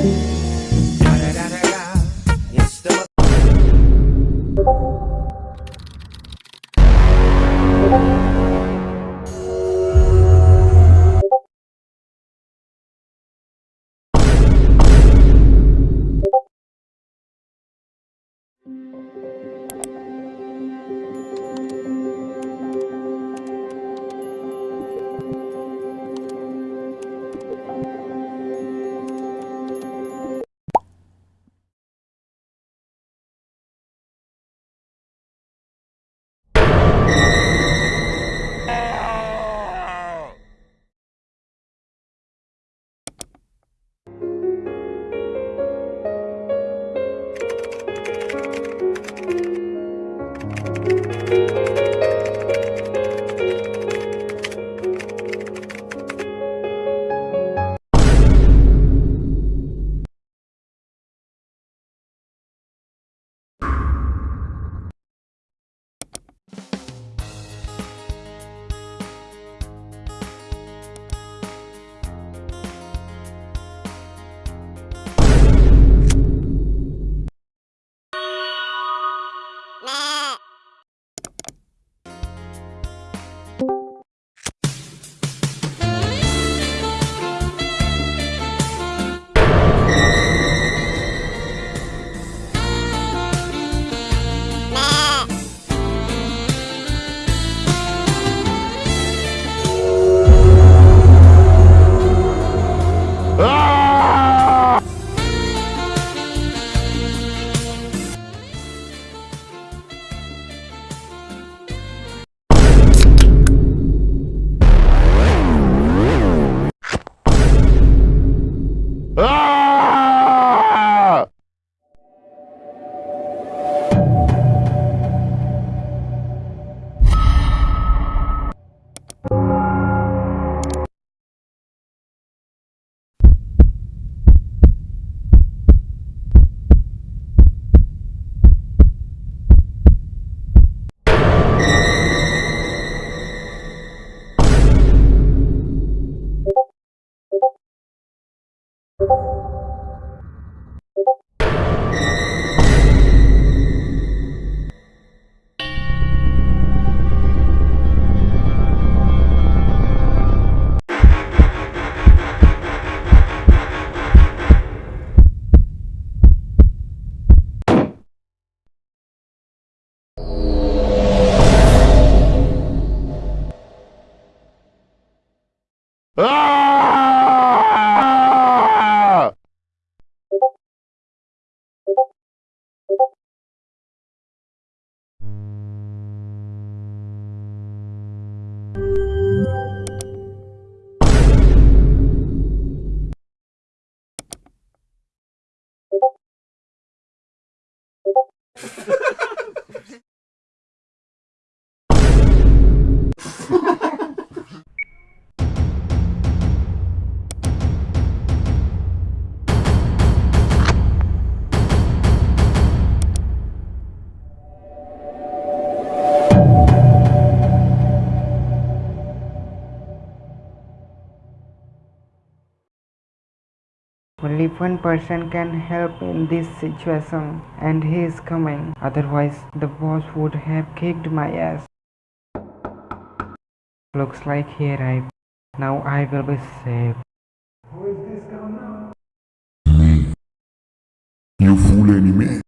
It's 아! Only one person can help in this situation and he is coming. Otherwise the boss would have kicked my ass. Looks like he arrived. Now I will be safe. Who is this guy now? Me. You fool enemy.